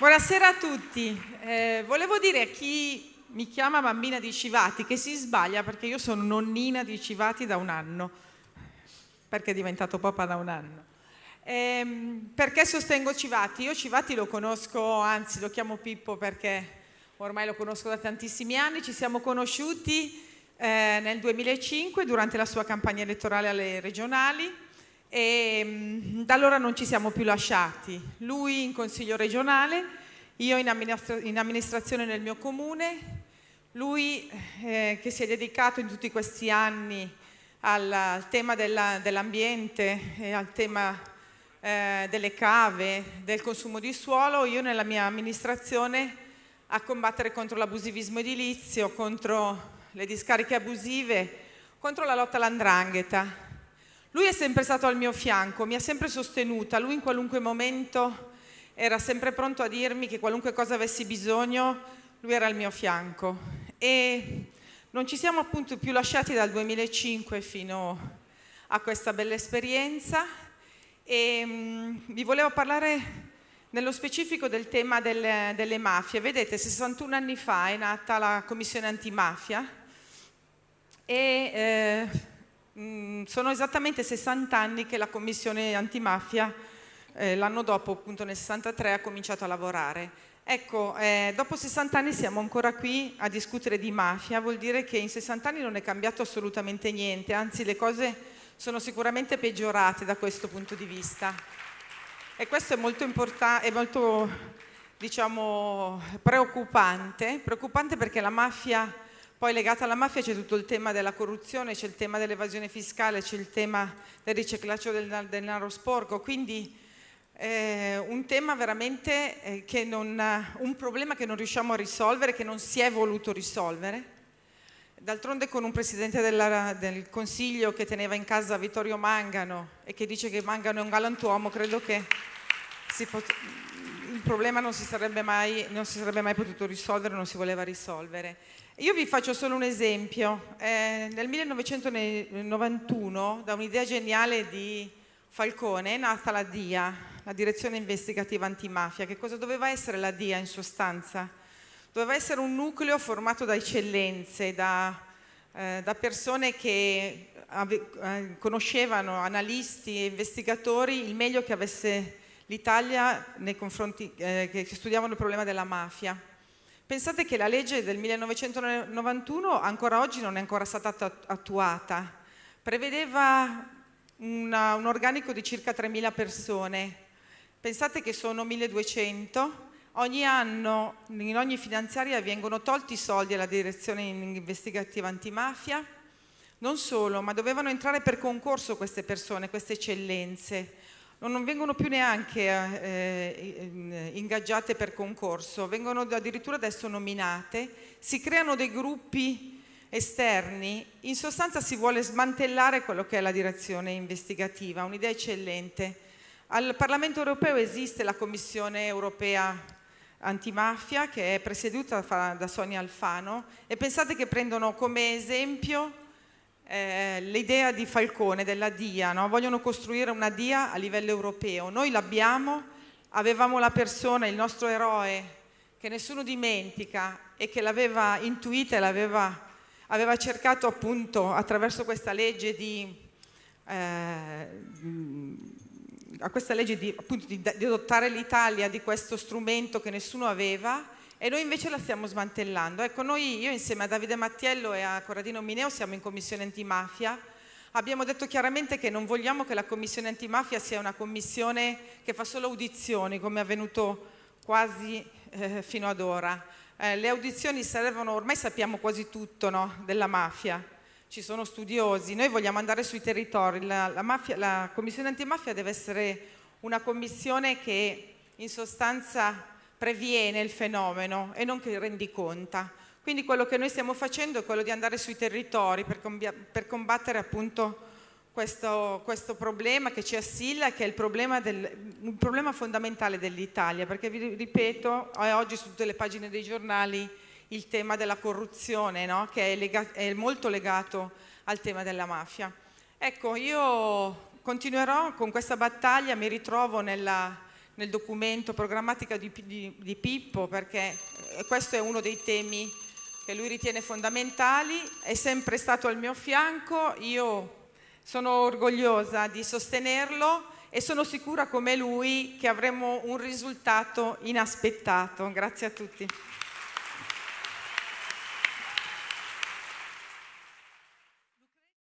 Buonasera a tutti. Eh, volevo dire a chi mi chiama bambina di Civati che si sbaglia perché io sono nonnina di Civati da un anno, perché è diventato papà da un anno. Eh, perché sostengo Civati? Io Civati lo conosco, anzi lo chiamo Pippo perché ormai lo conosco da tantissimi anni, ci siamo conosciuti eh, nel 2005 durante la sua campagna elettorale alle regionali e mm, da allora non ci siamo più lasciati. Lui in consiglio regionale, io in, amministra in amministrazione nel mio comune, lui eh, che si è dedicato in tutti questi anni al, al tema dell'ambiente dell e al tema eh, delle cave, del consumo di suolo, io nella mia amministrazione a combattere contro l'abusivismo edilizio, contro le discariche abusive, contro la lotta all'andrangheta. Lui è sempre stato al mio fianco, mi ha sempre sostenuta, lui in qualunque momento era sempre pronto a dirmi che qualunque cosa avessi bisogno, lui era al mio fianco. E non ci siamo appunto più lasciati dal 2005 fino a questa bella esperienza e mh, vi volevo parlare nello specifico del tema delle, delle mafie. Vedete, 61 anni fa è nata la Commissione Antimafia e eh, Mm, sono esattamente 60 anni che la Commissione Antimafia eh, l'anno dopo, appunto nel 63, ha cominciato a lavorare. Ecco, eh, dopo 60 anni siamo ancora qui a discutere di mafia, vuol dire che in 60 anni non è cambiato assolutamente niente, anzi le cose sono sicuramente peggiorate da questo punto di vista. E questo è molto importante, è molto, diciamo, preoccupante, preoccupante perché la mafia poi legata alla mafia c'è tutto il tema della corruzione, c'è il tema dell'evasione fiscale, c'è il tema del riciclaggio del denaro sporco, quindi eh, un tema veramente eh, che non, un problema che non riusciamo a risolvere, che non si è voluto risolvere. D'altronde con un presidente della, del Consiglio che teneva in casa Vittorio Mangano e che dice che Mangano è un galantuomo, credo che il problema non si, mai, non si sarebbe mai potuto risolvere, non si voleva risolvere. Io vi faccio solo un esempio. Eh, nel 1991, da un'idea geniale di Falcone, è nata la DIA, la Direzione Investigativa Antimafia. Che cosa doveva essere la DIA in sostanza? Doveva essere un nucleo formato da eccellenze, da, eh, da persone che eh, conoscevano, analisti e investigatori, il meglio che avesse l'Italia nei confronti, eh, che studiavano il problema della mafia. Pensate che la legge del 1991 ancora oggi non è ancora stata attuata, prevedeva una, un organico di circa 3.000 persone, pensate che sono 1.200, ogni anno in ogni finanziaria vengono tolti i soldi alla direzione investigativa antimafia, non solo, ma dovevano entrare per concorso queste persone, queste eccellenze, non vengono più neanche eh, ingaggiate per concorso, vengono addirittura adesso nominate, si creano dei gruppi esterni, in sostanza si vuole smantellare quello che è la direzione investigativa, un'idea eccellente. Al Parlamento europeo esiste la Commissione europea antimafia che è presieduta da Sonia Alfano e pensate che prendono come esempio eh, l'idea di Falcone, della DIA, no? vogliono costruire una DIA a livello europeo. Noi l'abbiamo, avevamo la persona, il nostro eroe, che nessuno dimentica e che l'aveva intuita e l'aveva aveva cercato appunto attraverso questa legge di, eh, a questa legge di, appunto, di, di adottare l'Italia di questo strumento che nessuno aveva e noi invece la stiamo smantellando. Ecco, noi, io insieme a Davide Mattiello e a Corradino Mineo siamo in commissione antimafia, abbiamo detto chiaramente che non vogliamo che la commissione antimafia sia una commissione che fa solo audizioni, come è avvenuto quasi eh, fino ad ora. Eh, le audizioni servono, ormai sappiamo quasi tutto no, della mafia, ci sono studiosi, noi vogliamo andare sui territori, la, la, mafia, la commissione antimafia deve essere una commissione che in sostanza previene il fenomeno e non che rendiconta. Quindi quello che noi stiamo facendo è quello di andare sui territori per, per combattere appunto questo, questo, problema che ci assilla, che è il problema, del, un problema fondamentale dell'Italia, perché vi ripeto, oggi su tutte le pagine dei giornali il tema della corruzione, no? che è, è molto legato al tema della mafia. Ecco, io continuerò con questa battaglia, mi ritrovo nella nel documento programmatica di, di, di Pippo, perché eh, questo è uno dei temi che lui ritiene fondamentali, è sempre stato al mio fianco, io sono orgogliosa di sostenerlo e sono sicura come lui che avremo un risultato inaspettato. Grazie a tutti.